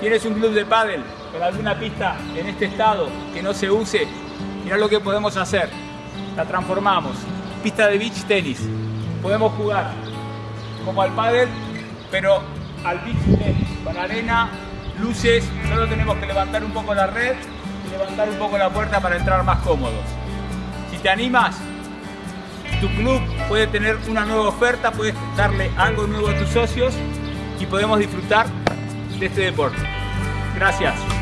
tienes un club de pádel con alguna pista en este estado que no se use, mira lo que podemos hacer. La transformamos. Pista de beach tenis. Podemos jugar como al pádel, pero al beach tenis, con arena, luces, solo tenemos que levantar un poco la red y levantar un poco la puerta para entrar más cómodos. Si te animas, tu club puede tener una nueva oferta, puedes darle algo nuevo a tus socios y podemos disfrutar de este deporte. Gracias.